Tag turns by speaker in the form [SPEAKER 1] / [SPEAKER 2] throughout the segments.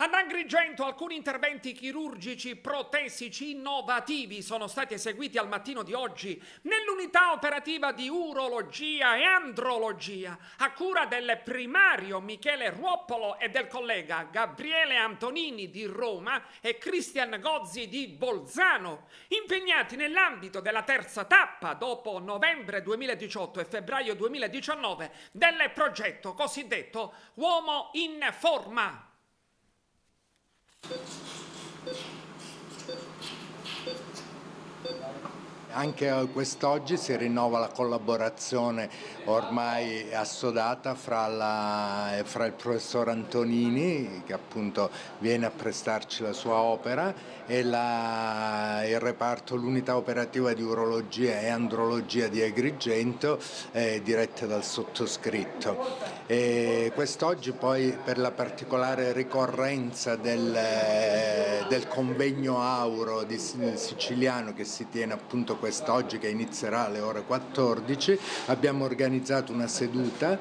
[SPEAKER 1] Ad Agrigento alcuni interventi chirurgici protesici innovativi sono stati eseguiti al mattino di oggi nell'unità operativa di urologia e andrologia a cura del primario Michele Ruoppolo e del collega Gabriele Antonini di Roma e Cristian Gozzi di Bolzano, impegnati nell'ambito della terza tappa dopo novembre 2018 e febbraio 2019 del progetto cosiddetto Uomo in Forma.
[SPEAKER 2] Anche quest'oggi si rinnova la collaborazione ormai assodata fra, la, fra, il professor Antonini, che appunto viene a prestarci la sua opera, e la, il reparto, l'unità operativa di urologia e andrologia di Agrigento, eh, dirette dal sottoscritto. quest'oggi poi per la particolare ricorrenza del, del convegno auro di, siciliano che si tiene appunto quest'oggi che inizierà alle ore 14, abbiamo organizzato una seduta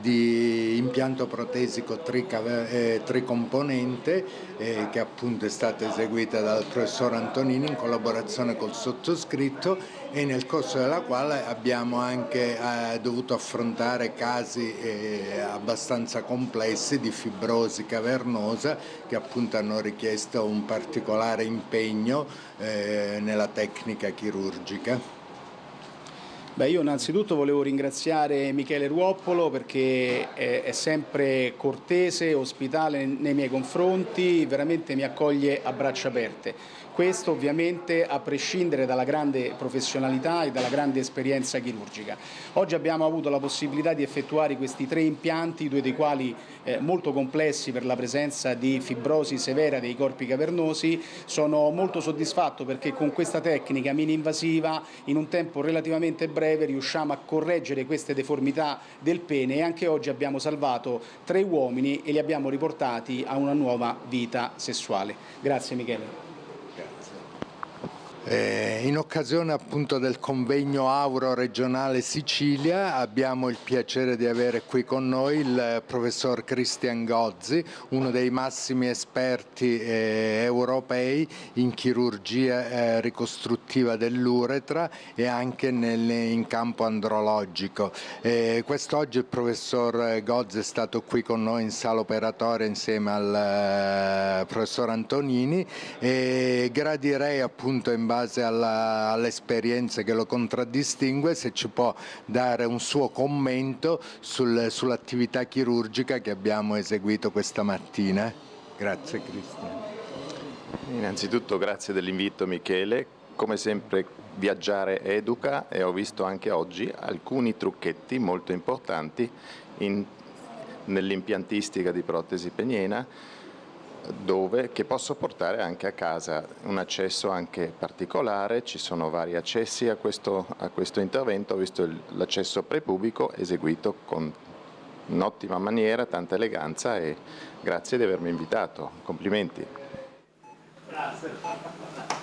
[SPEAKER 2] di impianto protesico eh, tricomponente eh, che appunto è stata eseguita dal professor Antonini in collaborazione col sottoscritto e nel corso della quale abbiamo anche eh, dovuto affrontare casi eh, abbastanza complessi di fibrosi cavernosa che appunto hanno richiesto un particolare impegno eh, nella tecnica chirurgica.
[SPEAKER 3] Beh, io innanzitutto volevo ringraziare Michele Ruoppolo perché è, sempre cortese, ospitale nei miei confronti, veramente mi accoglie a braccia aperte. Questo ovviamente a prescindere dalla grande professionalità e dalla grande esperienza chirurgica. Oggi abbiamo avuto la possibilità di effettuare questi tre impianti, due dei quali eh, molto complessi per la presenza di fibrosi severa dei corpi cavernosi. Sono molto soddisfatto perché con questa tecnica mini-invasiva in un tempo relativamente breve riusciamo a correggere queste deformità del pene e anche oggi abbiamo salvato tre uomini e li abbiamo riportati a una nuova vita sessuale. Grazie Michele.
[SPEAKER 2] Eh, in occasione appunto del convegno Auro regionale Sicilia abbiamo il piacere di avere qui con noi il professor Christian Gozzi, uno dei massimi esperti eh, europei in chirurgia eh, ricostruttiva dell'uretra e anche nel, in campo andrologico. Eh, quest'oggi il professor Gozzi è stato qui con noi in sala operatoria insieme al eh, professor Antonini e gradirei appunto in base all'esperienza che lo contraddistingue, se ci può dare un suo commento sul, sull'attività chirurgica che abbiamo eseguito questa mattina. Grazie Cristian.
[SPEAKER 4] Innanzitutto grazie dell'invito Michele, come sempre viaggiare educa e ho visto anche oggi alcuni trucchetti molto importanti nell'impiantistica di protesi peniena dove, che posso portare anche a casa, un accesso anche particolare, ci sono vari accessi a questo, a questo intervento, ho visto l'accesso prepubico eseguito con un'ottima maniera, tanta eleganza e grazie di avermi invitato, complimenti. Grazie.